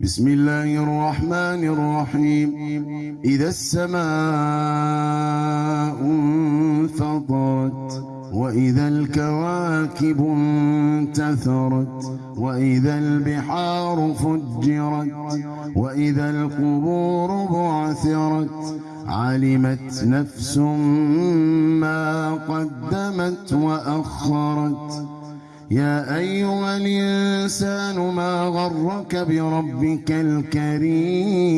بسم الله الرحمن الرحيم. إذا السماء انفطرت وإذا الكواكب انتثرت وإذا البحار فجرت وإذا القبور بعثرت علمت نفس ما قدمت وأخرت. يا أيها الإنسان ما غرك بربك الكريم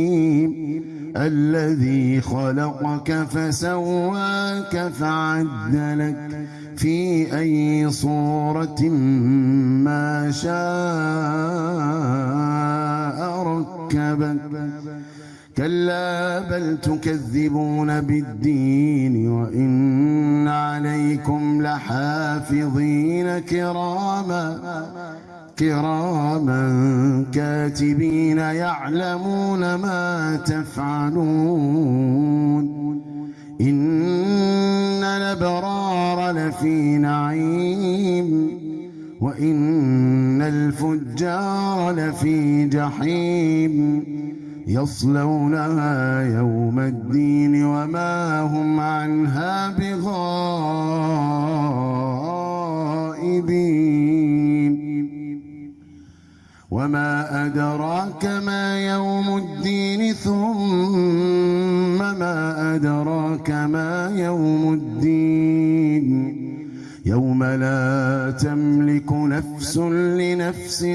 الذي خلقك فسواك فعدلك في أي صورة ما شاء ركبك كلا بل تكذبون بالدين وإن عليكم لحافظين كراما كراما كاتبين يعلمون ما تفعلون إن الأبرار لفي نعيم وإن الفجار لفي جحيم يصلونها يوم الدين وما هم عنها بغائبين. وما أدراك ما يوم الدين ثم ما أدراك ما يوم الدين. يوم لا تملك نفس لنفس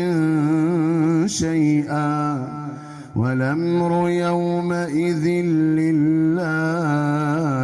شيئا. والأمر يومئذ لله.